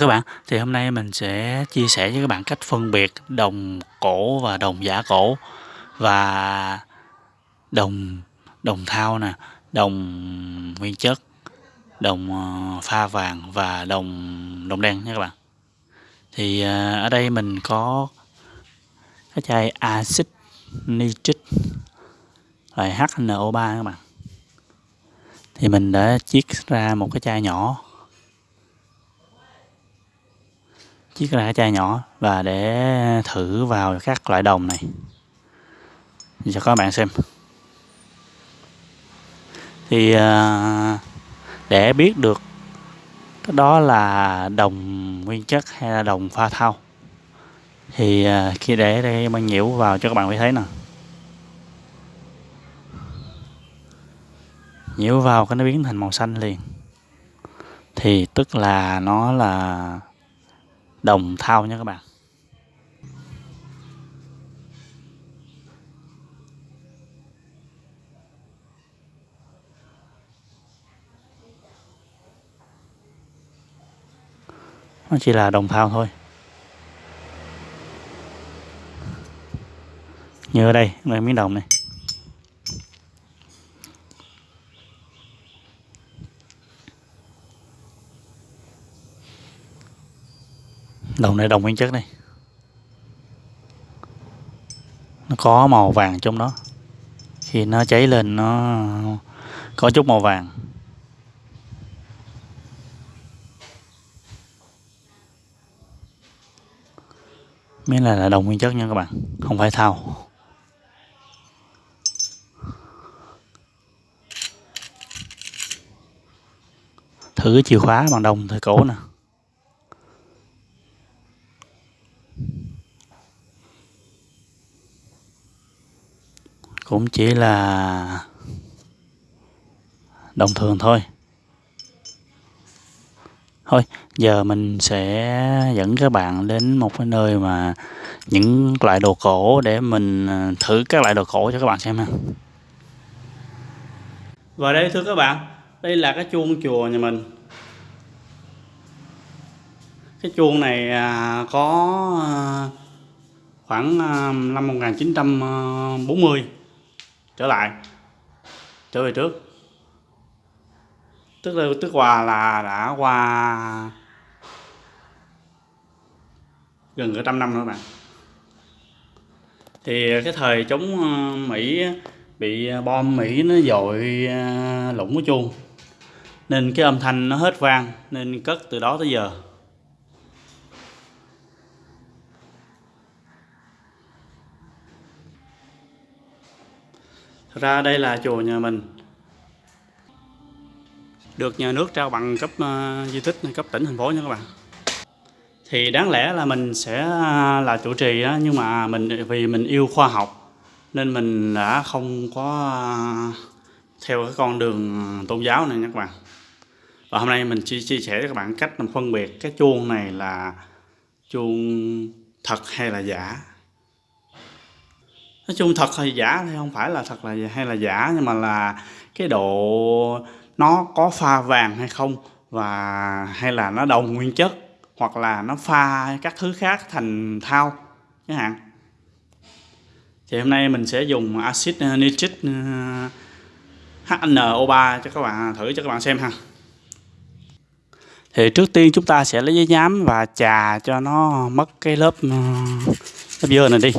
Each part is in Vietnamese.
các bạn, thì hôm nay mình sẽ chia sẻ với các bạn cách phân biệt đồng cổ và đồng giả cổ. Và đồng đồng thau nè, đồng nguyên chất, đồng ờ, pha vàng và đồng đồng đen nha các bạn. Thì ờ, ở đây mình có cái chai axit nitric, loại HNO3 các bạn. Thì mình đã chiết ra một cái chai nhỏ. Chiếc lá cái chai nhỏ và để thử vào các loại đồng này. Cho các bạn xem. Thì à, để biết được đó là đồng nguyên chất hay là đồng pha thau, thì à, khi để đây băng nhiễu vào cho các bạn phải thấy nè. Nhiễu vào cái nó biến thành màu xanh liền. Thì tức là nó là đồng thau nha các bạn. Nó chỉ là đồng thau thôi. Như ở đây là miếng đồng này. Đồng này đồng nguyên chất đây nó có màu vàng trong đó. Khi nó cháy lên, nó có chút màu vàng. Miếng này là đồng nguyên chất nha các bạn, không phải thau. Thử cái chìa khóa bằng đồng thời cổ nè. Cũng chỉ là đồng thường thôi. Thôi, giờ mình sẽ dẫn các bạn đến một cái nơi mà những loại đồ cổ để mình à, thử các loại đồ cổ cho các bạn xem ha. Và đây, thưa các bạn, đây là cái chuông chùa nhà mình. Cái chuông này à, có à, khoảng năm 1940 trở lại. Trở về trước. Tức là, tức hòa là đã qua gần cả trăm năm nữa bạn. Thì cái thời chống ờ, Mỹ bị bom Mỹ nó dội ờ, lũng cái chuông nên cái âm thanh nó hết vang, nên cất từ đó tới giờ. Ra đây là chùa nhà mình. Được nhà nước trao bằng cấp uh, di tích cấp tỉnh thành phố nha các bạn. Thì đáng lẽ là mình sẽ à, là chủ trì đó, nhưng mà mình vì mình yêu khoa học nên mình đã không có à, theo cái con đường tôn giáo này nha các bạn. Và hôm nay mình chia, chia sẻ với các bạn cách phân biệt cái chuông này là chuông thật hay là giả nói chung thật hay giả thì không phải là thật là hay là giả, nhưng mà là cái độ nó có pha vàng hay không và hay là nó đồng nguyên chất hoặc là nó pha các thứ khác thành thao chẳng hạn. Thì hôm nay mình sẽ dùng axit ờ, nitric ờ, HNO3 cho các bạn, thử cho các bạn xem ha. Thì trước tiên chúng ta sẽ lấy giấy nhám và chà cho nó mất cái lớp ờ, lớp dơ này đi.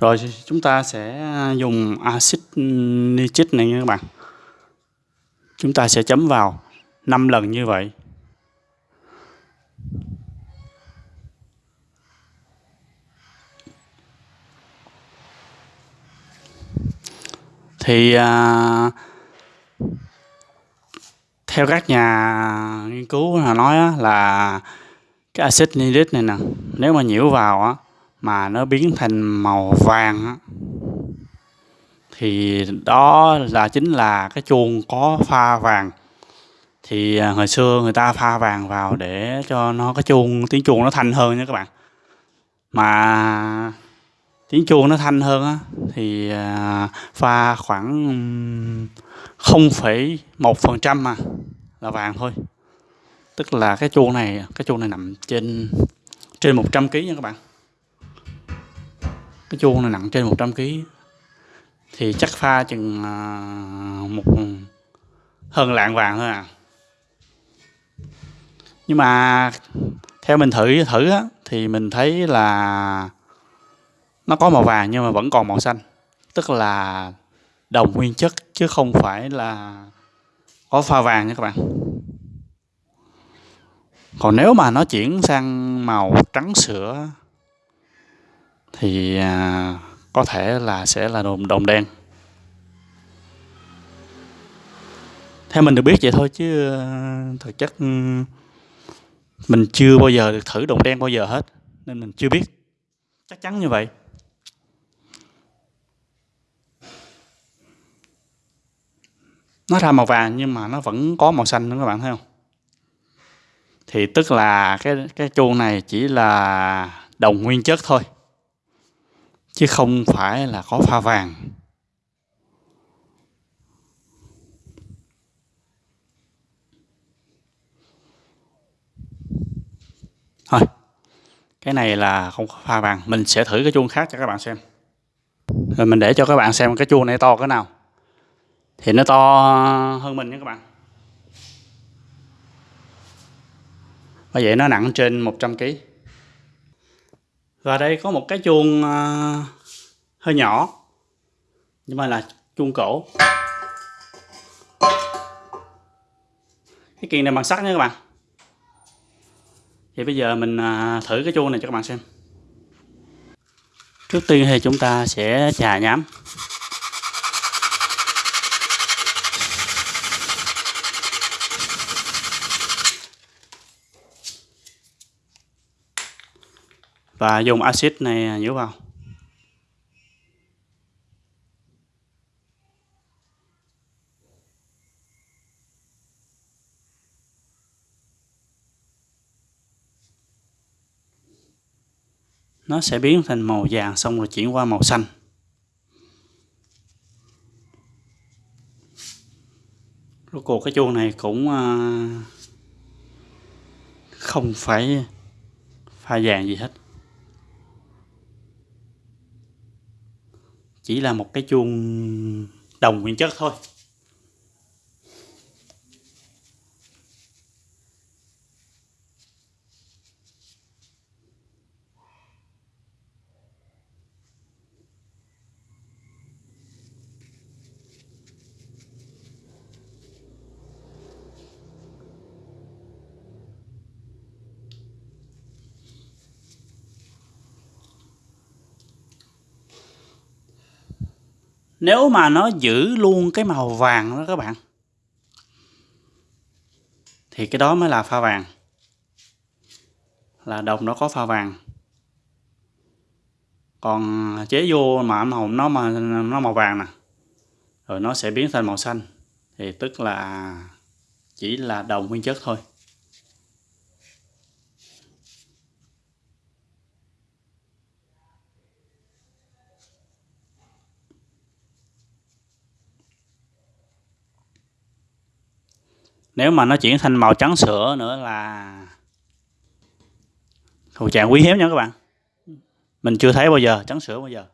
Rồi chúng ta sẽ dùng axit nitric này nha các bạn. Chúng ta sẽ chấm vào 5 lần như vậy. Thì à, theo các nhà nghiên cứu là nói là cái axit nitric này nè nếu mà nhiễu vào á mà nó biến thành màu vàng thì đó là chính là cái chuông có pha vàng. Thì à, hồi xưa người ta pha vàng vào để cho nó cái chuông tiếng chuông nó thanh hơn nha các bạn. Mà tiếng chuông nó thanh hơn á thì à, pha khoảng 0,1 phần trăm mà là vàng thôi. Tức là cái chuông này cái chuông này nằm trên trên 100 kg nha các bạn cái chuông này nặng trên 100 kg thì chắc pha chừng à, một hơn lạng vàng thôi à. Nhưng mà theo mình thử thử á, thì mình thấy là nó có màu vàng nhưng mà vẫn còn màu xanh. Tức là đồng nguyên chất chứ không phải là có pha vàng nha các bạn. Còn nếu mà nó chuyển sang màu trắng sữa thì à, có thể là sẽ là đồng đồng đen. Theo mình được biết vậy thôi chứ à, thực chất ừ, mình chưa bao giờ được thử đồng đen bao giờ hết nên mình chưa biết. Chắc chắn như vậy. Nó ra màu vàng nhưng mà nó vẫn có màu xanh nữa các bạn thấy không? Thì tức là cái cái chuông này chỉ là đồng nguyên chất thôi chứ không phải là có pha vàng. Thôi, cái này là không có pha vàng. Mình sẽ thử cái chuông khác cho các bạn xem. Rồi mình để cho các bạn xem cái chuông này to cái nào. Thì nó to hơn mình nha các bạn. Và vậy nó nặng trên 100 kg và đây có một cái chuông uh, hơi nhỏ nhưng mà là chuông cổ. Cái kiềng này bằng sắt nha các bạn. Thì bây giờ mình uh, thử cái chuông này cho các bạn xem. Trước tiên thì chúng ta sẽ chà nhám. Và dùng axit này à, nhớ vào. Nó sẽ biến thành màu vàng xong rồi chuyển qua màu xanh. Rốt cuộc cái chuông này cũng à, không phải pha vàng gì hết. Chỉ là một cái chuông đồng nguyên chất thôi. Nếu mà nó giữ luôn cái màu vàng đó các bạn, thì cái đó mới là pha vàng. Là đồng nó có pha vàng. Còn chế vô mà màu, nó mà, nó màu vàng nè, rồi nó sẽ biến thành màu xanh. Thì tức là chỉ là đồng nguyên chất thôi. Nếu mà nó chuyển thành màu trắng sữa nữa là thuộc trạng quý hiếm nha các bạn. Mình chưa thấy bao giờ, trắng sữa bao giờ.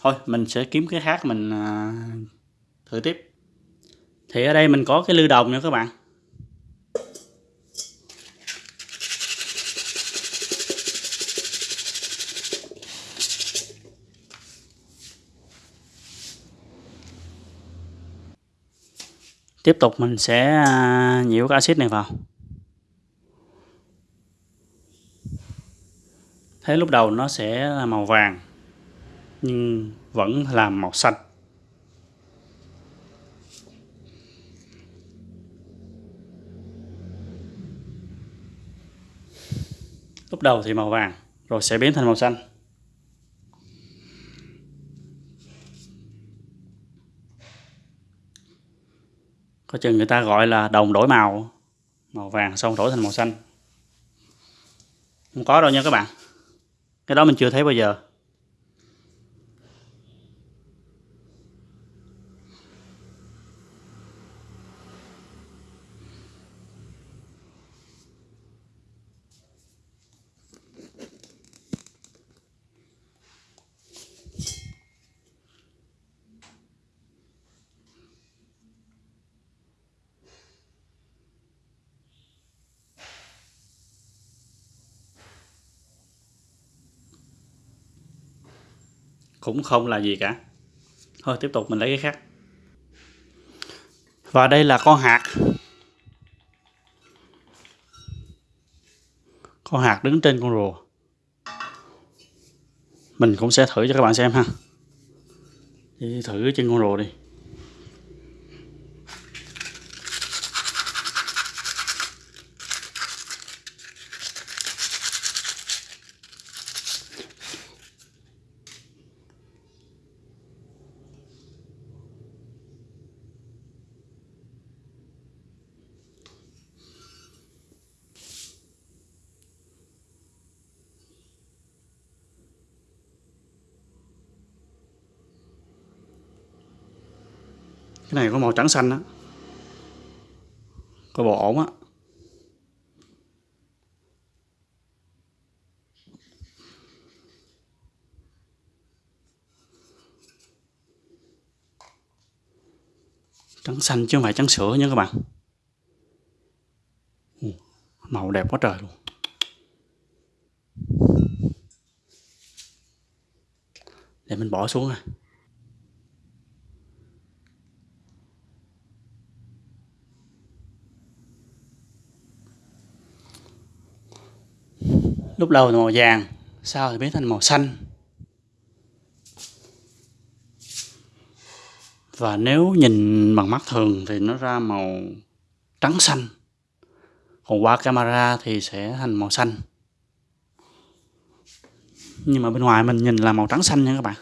Thôi, mình sẽ kiếm cái khác mình à, thử tiếp. Thì ở đây mình có cái lư đồng nha các bạn. Tiếp tục mình sẽ à, nhiễu cái axit này vào. Thấy lúc đầu nó sẽ là màu vàng, nhưng vẫn là màu xanh. Lúc đầu thì màu vàng, rồi sẽ biến thành màu xanh. Có chừng người ta gọi là đồng đổi màu. Màu vàng xong đổi thành màu xanh. Không có đâu nha các bạn. Cái đó mình chưa thấy bao giờ. Cũng không là gì cả. Thôi, tiếp tục mình lấy cái khác. Và đây là con hạt. Con hạt đứng trên con rùa. Mình cũng sẽ thử cho các bạn xem ha. Đi thử trên con rùa đi. Cái này có màu trắng xanh á. Có bộ ổn á. Trắng xanh chứ không phải trắng sữa nha các bạn. Ừ, màu đẹp quá trời luôn. Để mình bỏ xuống à lúc đầu là màu vàng, sau thì biến thành màu xanh. Và nếu nhìn bằng mắt thường thì nó ra màu trắng xanh. Còn qua camera thì sẽ thành màu xanh. Nhưng mà bên ngoài mình nhìn là màu trắng xanh nha các bạn.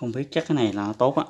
Không biết chắc cái này là tốt á.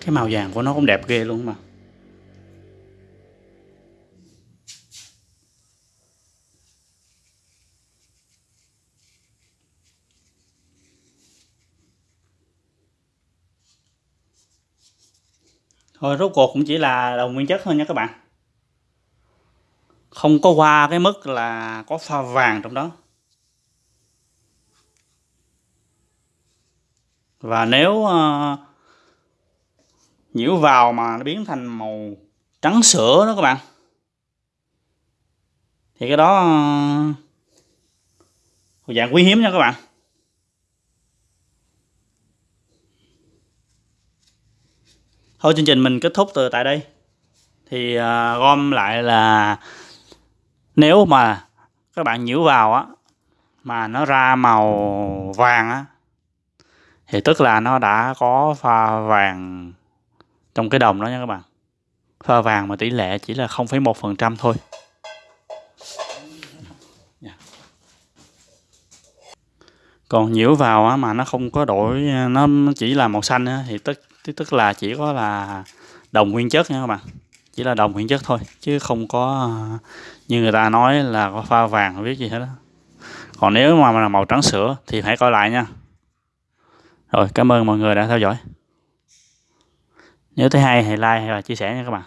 Cái màu vàng của nó cũng đẹp ghê luôn mà. Thôi rốt cuộc cũng chỉ là đồng nguyên chất thôi nha các bạn không có qua cái mức là có pha vàng trong đó. Và nếu uh, nhiễu vào mà nó biến thành màu trắng sữa đó các bạn thì cái đó uh, dạng quý hiếm nha các bạn. Thôi chương trình mình kết thúc từ tại đây. Thì uh, gom lại là nếu mà các bạn nhiễu vào á mà nó ra màu vàng á thì tức là nó đã có pha vàng trong cái đồng đó nha các bạn. Pha vàng mà tỷ lệ chỉ là 0,1% thôi. Dạ. Còn nhiễu vào á, mà nó không có đổi nó chỉ là màu xanh á, thì tức tức là chỉ có là đồng nguyên chất nha các bạn chỉ là đồng nguyên chất thôi, chứ không có, như người ta nói là có pha vàng, không biết gì hết đó còn nếu mà là màu trắng sữa thì hãy coi lại nha. Rồi, cảm ơn mọi người đã theo dõi. Nếu thấy hay hãy like và chia sẻ nha các bạn.